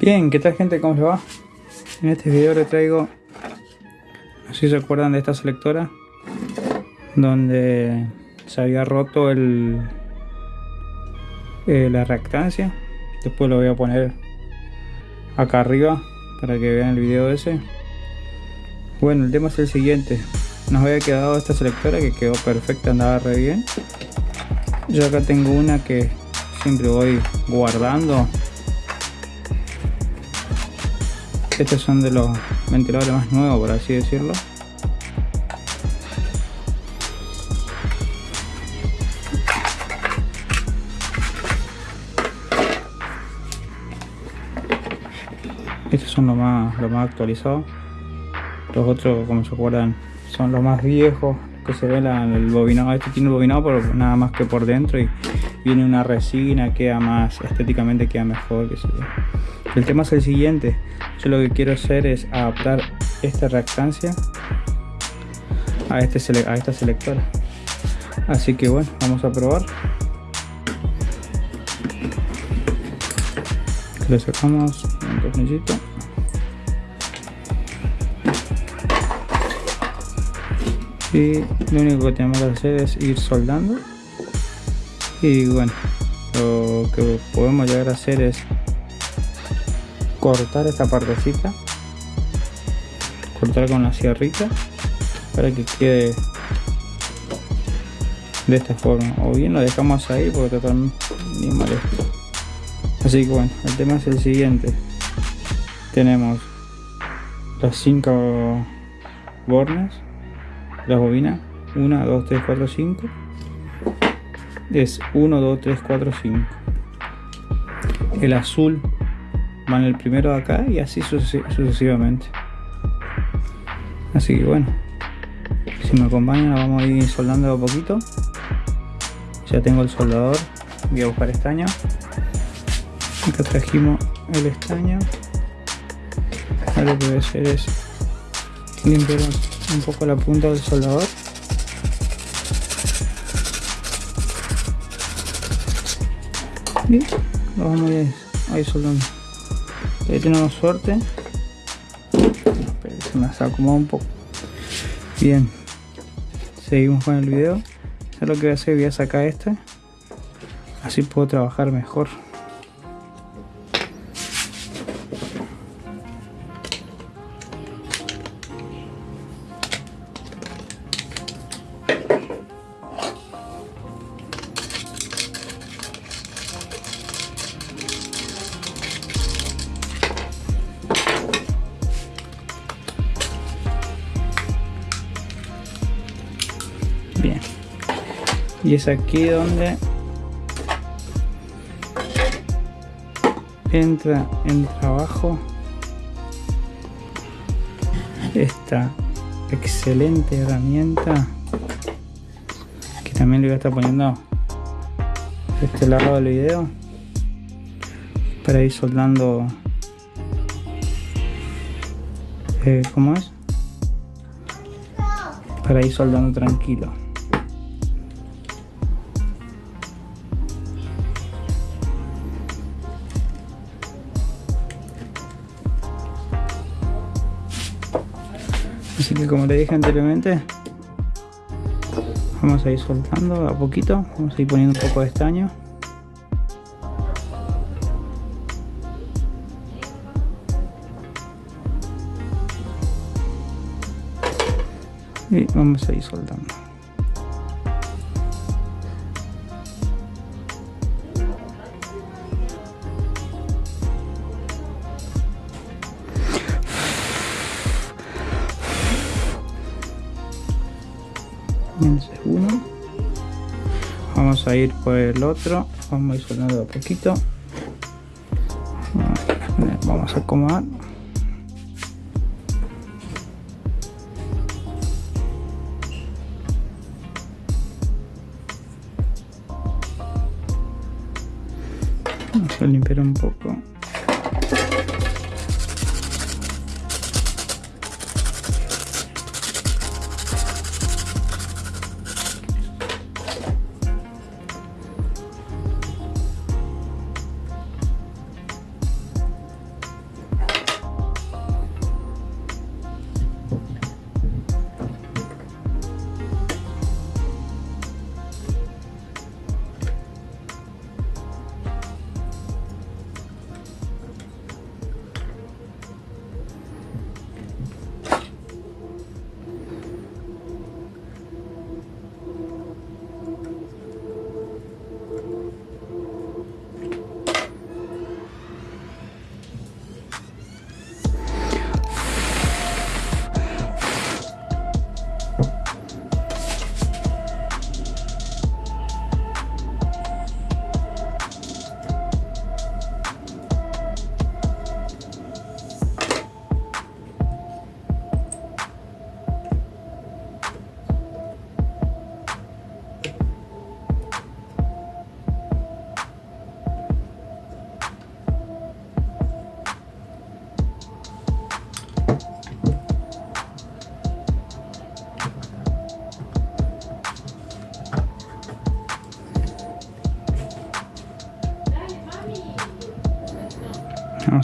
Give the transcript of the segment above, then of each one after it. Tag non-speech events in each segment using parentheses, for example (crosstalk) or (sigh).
Bien, ¿qué tal gente? ¿Cómo se va? En este video les traigo, no sé si se acuerdan de esta selectora, donde se había roto el, eh, la reactancia. Después lo voy a poner acá arriba para que vean el video ese. Bueno, el tema es el siguiente. Nos había quedado esta selectora que quedó perfecta, andaba re bien. Yo acá tengo una que siempre voy guardando estos son de los ventiladores más nuevos por así decirlo. Estos son los más los más actualizados. Los otros como se acuerdan son los más viejos que se ve el bobinado este tiene el bobinado pero nada más que por dentro y viene una resina queda más estéticamente queda mejor que se el tema es el siguiente. Yo lo que quiero hacer es adaptar esta reactancia a, este esta selectora. Así que bueno vamos a probar. Le sacamos un tornillito. Y lo único que tenemos que hacer es ir soldando. Y bueno lo que podemos llegar a hacer es cortar esta partecita cortar con la sierrita para que quede de esta forma. O bien lo dejamos ahí porque está bien molesto así que bueno el tema es el siguiente. Tenemos las 5 bornes las bobinas. 1 2 3 4 5 es 1 2 3 4 5 el azul van el primero acá y así sucesivamente. Así que bueno si me acompañan vamos a ir soldando a poquito. Ya tengo el soldador voy a buscar estaño. Acá trajimos el estaño. Ahora lo que voy a hacer es limpiar un poco la punta del soldador. Y lo vamos a ir soldando ahí tenemos suerte. Se me ha acomodado un poco. Bien. Seguimos con el video. Ya lo que voy a hacer voy a sacar este. Así puedo trabajar mejor y es aquí donde entra en trabajo esta excelente herramienta que también le voy a estar poniendo este lado del video para ir soldando eh, ¿cómo es? para ir soldando tranquilo así que como le dije anteriormente vamos a ir soltando a poquito vamos a ir poniendo un poco de estaño. Y vamos a ir soltando vamos a ir por el otro. Vamos a ir sonando a poquito. Vamos a acomodar. Vamos a limpiar un poco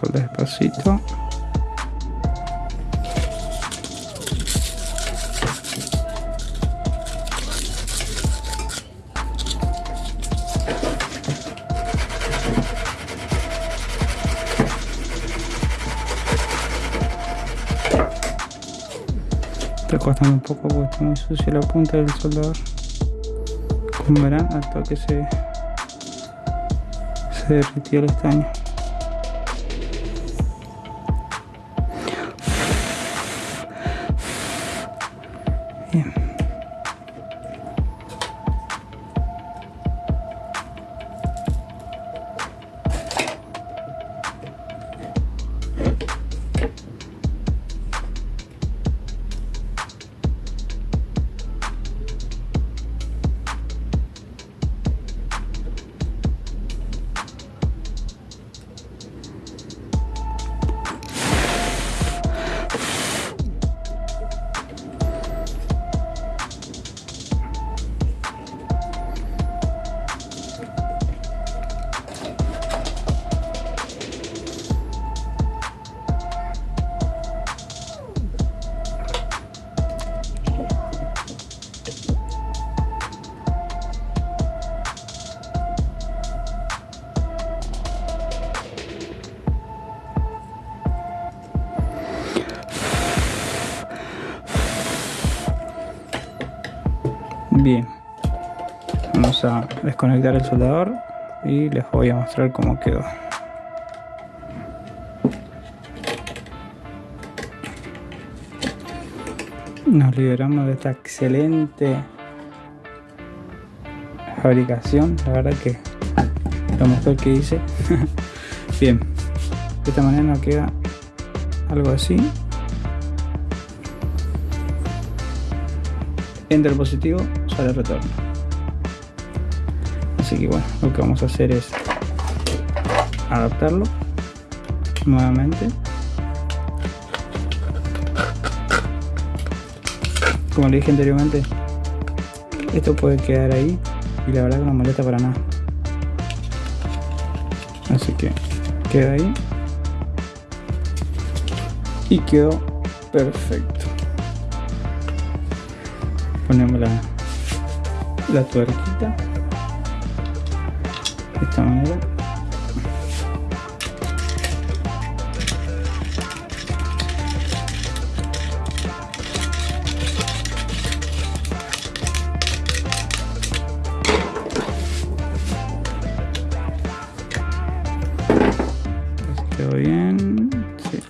Soltar despacito. Está un poco porque está muy sucia la punta del soldador. Como verán, al toque se, se derritió el estaño. Bien, vamos a desconectar el soldador y les voy a mostrar cómo quedó. Nos liberamos de esta excelente fabricación, la verdad que lo mejor que hice. (laughs) Bien, de esta manera nos queda algo así. Enter positivo, sale retorno. Así que bueno, lo que vamos a hacer es adaptarlo nuevamente. Como le dije anteriormente, esto puede quedar ahí y la verdad que no molesta para nada. Así que queda ahí y quedó perfecto ponemos la, la tuerquita. De esta manera. Quedó bien. Sí,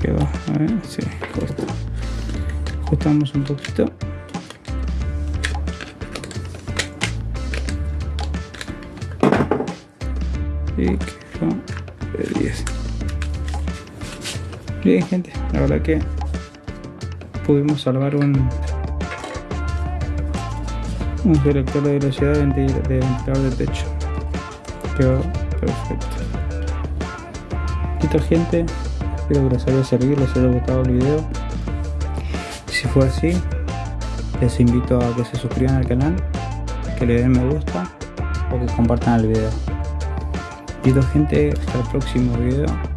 quedó a ver, sí, ajustamos un poquito y quedó de 10 bien gente la verdad que pudimos salvar un un selector de velocidad de ventilador de techo. Quedó perfecto. Listo gente espero que les haya servido les haya gustado el video. Si fue así les invito a que se suscriban al canal que le den me gusta o que compartan el video. Pido gente, hasta el próximo video.